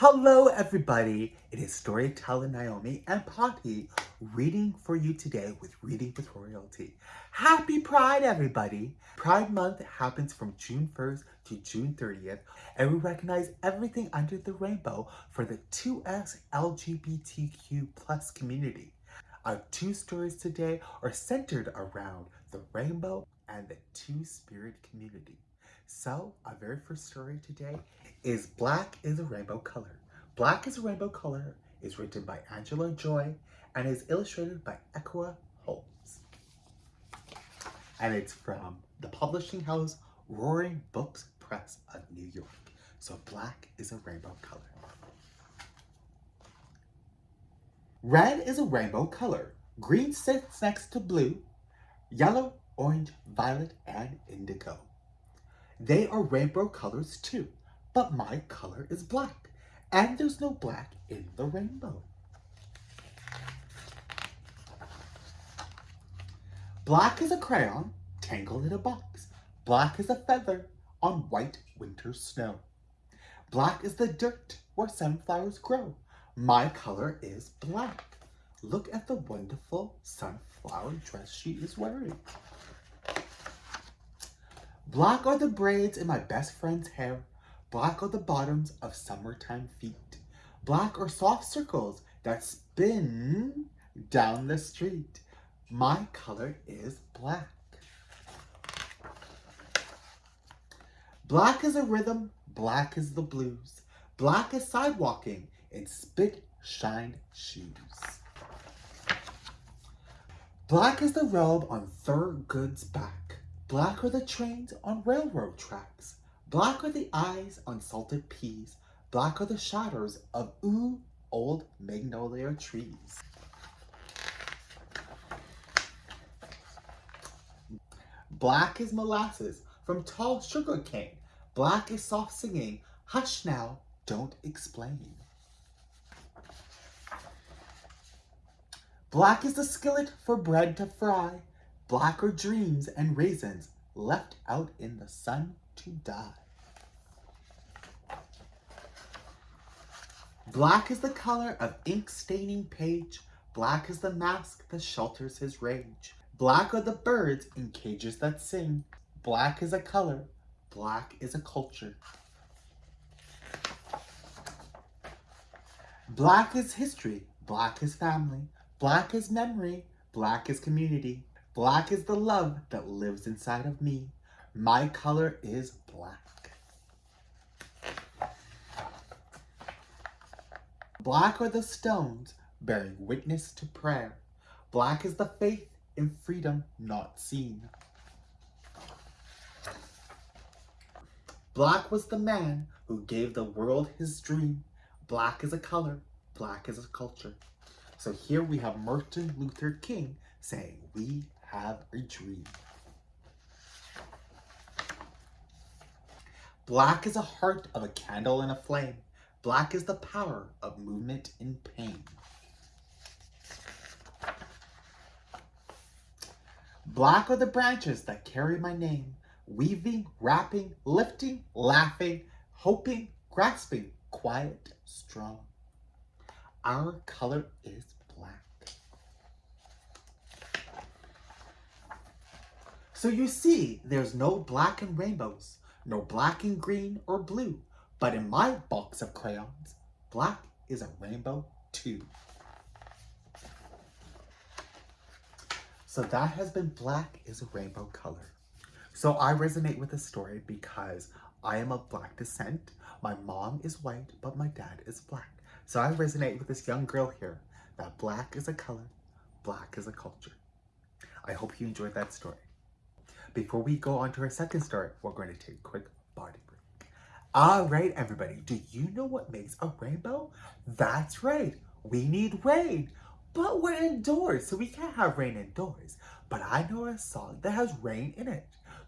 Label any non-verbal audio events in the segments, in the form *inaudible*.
Hello everybody, it is Storyteller Naomi and Poppy reading for you today with Reading with Royalty. Happy Pride everybody! Pride Month happens from June 1st to June 30th and we recognize everything under the rainbow for the 2S LGBTQ plus community. Our two stories today are centered around the rainbow and the two-spirit community. So, our very first story today is Black is a Rainbow Color. Black is a Rainbow Color is written by Angela Joy and is illustrated by Ekua Holmes. And it's from the publishing house Roaring Books Press of New York. So black is a rainbow color. Red is a rainbow color. Green sits next to blue, yellow, orange, violet, and indigo. They are rainbow colors too, but my color is black, and there's no black in the rainbow. Black is a crayon tangled in a box. Black is a feather on white winter snow. Black is the dirt where sunflowers grow. My color is black. Look at the wonderful sunflower dress she is wearing. Black are the braids in my best friend's hair. Black are the bottoms of summertime feet. Black are soft circles that spin down the street. My color is black. Black is a rhythm, black is the blues. Black is sidewalking in spit shine shoes. Black is the robe on Thurgood's back. Black are the trains on railroad tracks. Black are the eyes on salted peas. Black are the shadows of ooh old magnolia trees. Black is molasses from tall sugar cane. Black is soft singing. Hush now, don't explain. Black is the skillet for bread to fry. Black are dreams and raisins left out in the sun to die. Black is the color of ink staining page. Black is the mask that shelters his rage. Black are the birds in cages that sing. Black is a color. Black is a culture. Black is history. Black is family. Black is memory. Black is community. Black is the love that lives inside of me. My color is black. Black are the stones bearing witness to prayer. Black is the faith in freedom not seen. Black was the man who gave the world his dream. Black is a color, black is a culture. So here we have Martin Luther King saying, we have a dream. Black is a heart of a candle and a flame. Black is the power of movement in pain. Black are the branches that carry my name, weaving, wrapping, lifting, laughing, hoping, grasping, quiet, strong. Our color is So you see, there's no black and rainbows, no black and green or blue, but in my box of crayons, black is a rainbow too. So that has been black is a rainbow color. So I resonate with the story because I am of black descent. My mom is white, but my dad is black. So I resonate with this young girl here that black is a color, black is a culture. I hope you enjoyed that story. Before we go on to our second story, we're going to take a quick body break. All right, everybody, do you know what makes a rainbow? That's right, we need rain. But we're indoors, so we can't have rain indoors. But I know a song that has rain in it.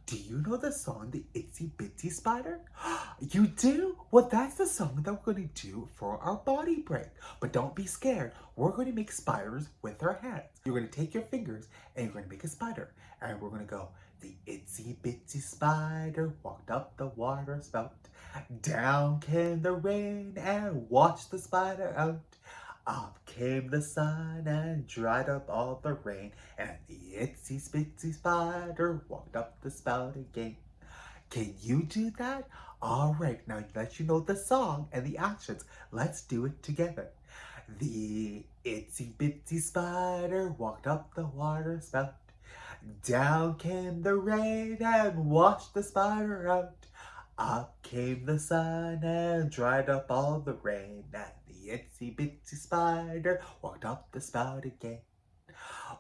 Do you know the song, The Itsy Bitsy Spider? *gasps* You do? Well, that's the song that we're going to do for our body break. But don't be scared. We're going to make spiders with our hands. You're going to take your fingers and you're going to make a spider. And we're going to go The itsy bitsy spider walked up the water spout. Down came the rain and washed the spider out. Up came the sun and dried up all the rain. And the itsy bitsy spider walked up the spout again. Can you do that? All right, now that you know the song and the actions, let's do it together. The itsy bitsy spider walked up the water spout. Down came the rain and washed the spider out. Up came the sun and dried up all the rain. And the itsy bitsy spider walked up the spout again.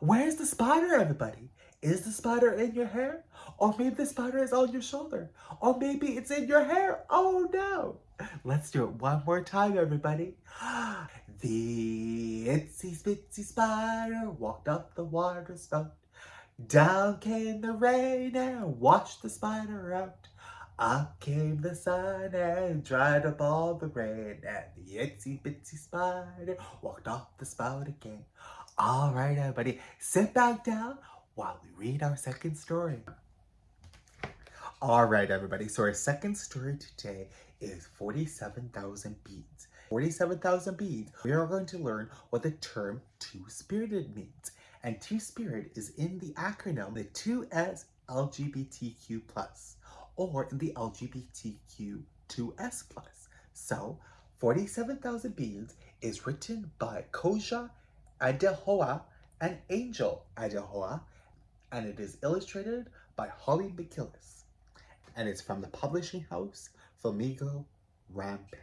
Where's the spider, everybody? Is the spider in your hair? Or maybe the spider is on your shoulder. Or maybe it's in your hair. Oh no. Let's do it one more time, everybody. *gasps* The itsy bitsy spider walked up the water spout. Down came the rain and washed the spider out. Up came the sun and dried up all the rain. And the itsy bitsy spider walked off the spout again. All right, everybody, sit back down while we read our second story. All right, everybody, so our second story today is 47,000 beads. 47,000 beads, we are going to learn what the term two-spirited means. And two-spirit is in the acronym, the 2S LGBTQ+, or in the LGBTQ 2S+. So, 47,000 beads is written by Koja Adeyoha and Angel Adeyoha, and it is illustrated by Holly McKillis. And it's from the publishing house Flamingo Rampant.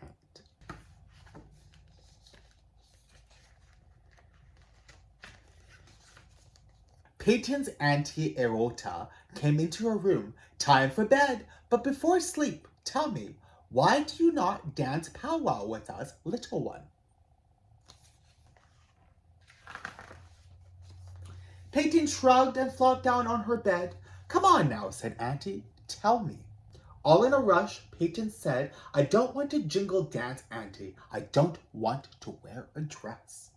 Peyton's Auntie Erota came into her room. Time for bed, but before sleep, tell me, why do you not dance powwow with us, little one? Peyton shrugged and flopped down on her bed. Come on now, said Auntie, tell me. All in a rush, Peyton said, I don't want to jingle dance, Auntie. I don't want to wear a dress.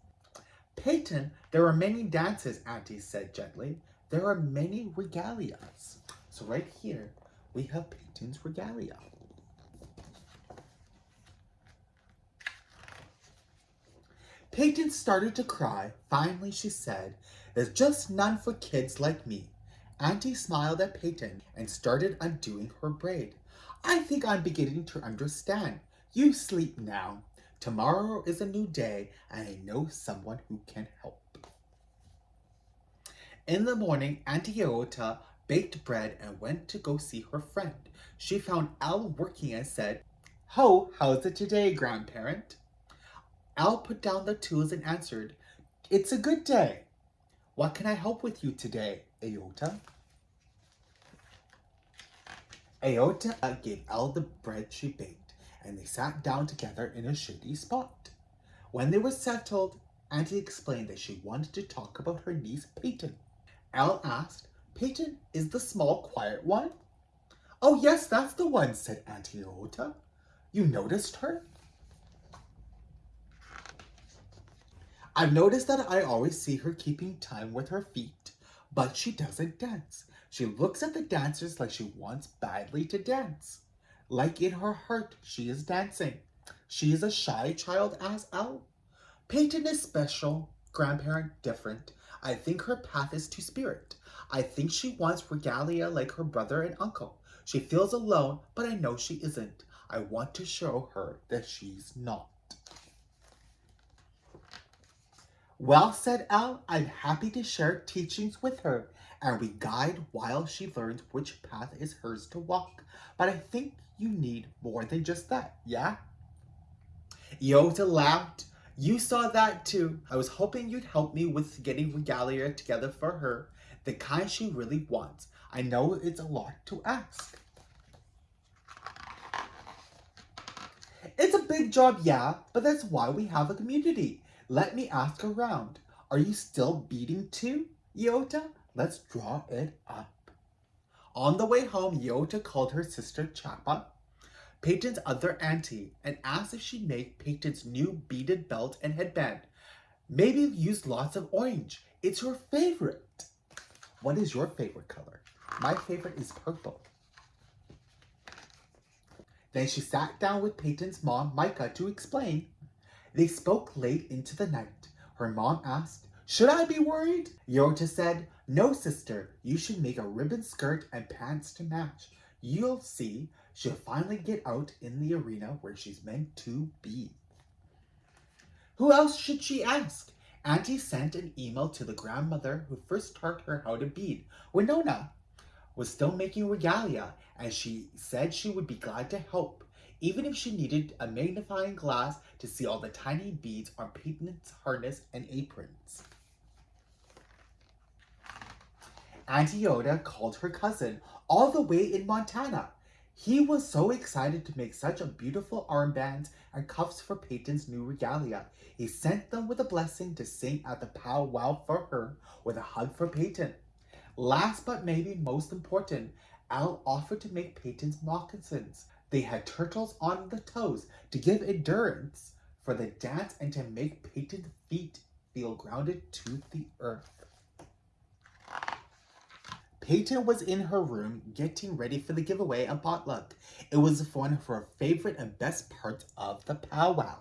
Peyton, there are many dances, Auntie said gently. There are many regalias. So right here, we have Peyton's regalia. Peyton started to cry. Finally, she said, There's just none for kids like me. Auntie smiled at Peyton and started undoing her braid. I think I'm beginning to understand. You sleep now. Tomorrow is a new day, and I know someone who can help. In the morning, Auntie Iota baked bread and went to go see her friend. She found Al working and said, Ho, how's it today, grandparent? Al put down the tools and answered, It's a good day. What can I help with you today, Iota? Iota uh, gave Al the bread she baked and they sat down together in a shady spot. When they were settled, Auntie explained that she wanted to talk about her niece Peyton. Al asked, Peyton is the small quiet one? Oh yes, that's the one, said Auntie Iota. You noticed her? I've noticed that I always see her keeping time with her feet, but she doesn't dance. She looks at the dancers like she wants badly to dance. Like in her heart, she is dancing. She is a shy child as Al. Peyton is special, grandparent different. I think her path is to spirit. I think she wants regalia like her brother and uncle. She feels alone, but I know she isn't. I want to show her that she's not. Well, said Al, I'm happy to share teachings with her, and we guide while she learns which path is hers to walk. But I think you need more than just that, yeah? Yota laughed. You saw that too. I was hoping you'd help me with getting regalia together for her, the kind she really wants. I know it's a lot to ask. It's a big job, yeah, but that's why we have a community. Let me ask around. Are you still beating too, Iota? Let's draw it up. On the way home, Yota called her sister Chapa, Peyton's other auntie, and asked if she'd make Peyton's new beaded belt and headband. Maybe use lots of orange. It's her favorite. What is your favorite color? My favorite is purple. Then she sat down with Peyton's mom, Micah, to explain. They spoke late into the night. Her mom asked, should I be worried? Yorta said, no sister, you should make a ribbon skirt and pants to match. You'll see, she'll finally get out in the arena where she's meant to be. Who else should she ask? Auntie sent an email to the grandmother who first taught her how to bead. Winona was still making regalia and she said she would be glad to help, even if she needed a magnifying glass to see all the tiny beads on Peyton's harness and aprons. Auntie Yoda called her cousin all the way in Montana. He was so excited to make such a beautiful armband and cuffs for Peyton's new regalia. He sent them with a blessing to sing at the powwow for her with a hug for Peyton. Last but maybe most important, Al offered to make Peyton's moccasins. They had turtles on the toes to give endurance for the dance and to make Peyton's feet feel grounded to the earth. Peyton was in her room getting ready for the giveaway and potluck. It was one of her favorite and best parts of the powwow.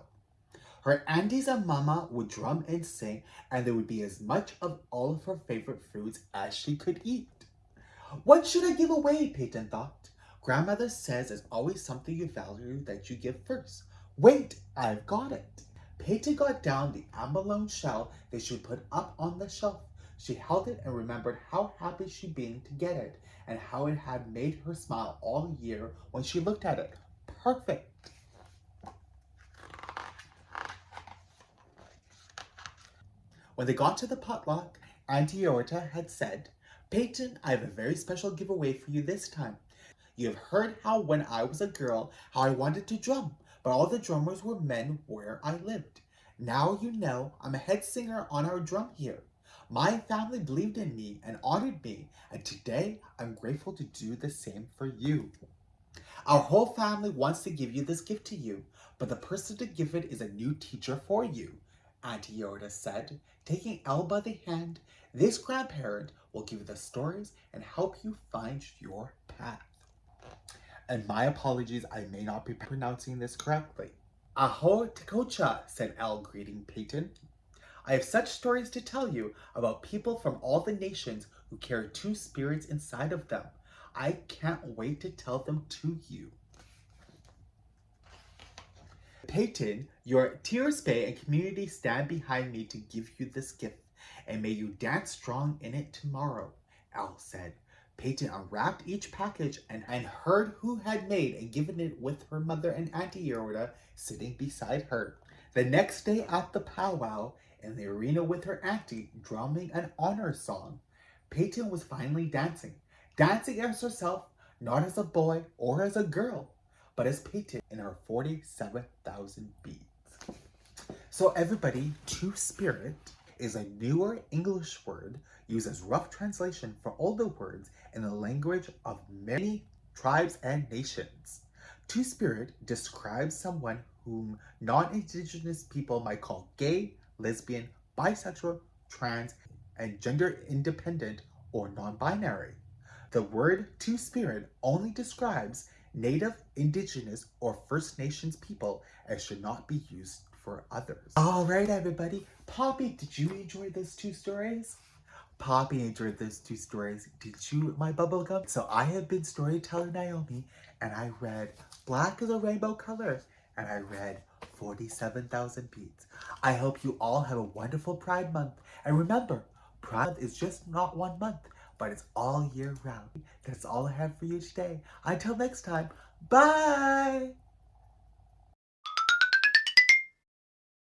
Her aunties and mama would drum and sing and there would be as much of all of her favorite foods as she could eat. What should I give away, Peyton thought. Grandmother says it's always something you value that you give first. Wait, I've got it. Peyton got down the abalone shell that she put up on the shelf. She held it and remembered how happy she'd been to get it and how it had made her smile all year when she looked at it. Perfect. When they got to the potluck, Auntie Yorta had said, Peyton, I have a very special giveaway for you this time. You have heard how when I was a girl, how I wanted to drum, but all the drummers were men where I lived. Now you know I'm a head singer on our drum here. My family believed in me and honored me, and today I'm grateful to do the same for you. Our whole family wants to give you this gift to you, but the person to give it is a new teacher for you, Auntie Yoda said, taking Elle by the hand. This grandparent will give you the stories and help you find your path. And my apologies, I may not be pronouncing this correctly. Aho Tekocha, said Elle, greeting Peyton. I have such stories to tell you about people from all the nations who carry two spirits inside of them. I can't wait to tell them to you. Peyton, your tiospaye and community stand behind me to give you this gift, and may you dance strong in it tomorrow, Al said. Peyton unwrapped each package and, and heard who had made and given it with her mother and Auntie Yorda sitting beside her. The next day at the powwow, in the arena with her auntie drumming an honor song. Peyton was finally dancing, dancing as herself, not as a boy or as a girl, but as Peyton in her 47,000 beads. So everybody, two-spirit is a newer English word used as rough translation for older words in the language of many tribes and nations. Two-spirit describes someone whom non-indigenous people might call gay, lesbian, bisexual, trans, and gender independent or non-binary. The word two-spirit only describes Native, Indigenous, or First Nations people and should not be used for others. All right, everybody. Poppy, did you enjoy those two stories? Poppy enjoyed those two stories. Did you, my bubblegum? So I have been storyteller Naomi, and I read Black is a Rainbow Color, and I read 47,000 beads. I hope you all have a wonderful Pride Month. And remember, Pride is just not one month, but it's all year round. That's all I have for you today. Until next time, bye!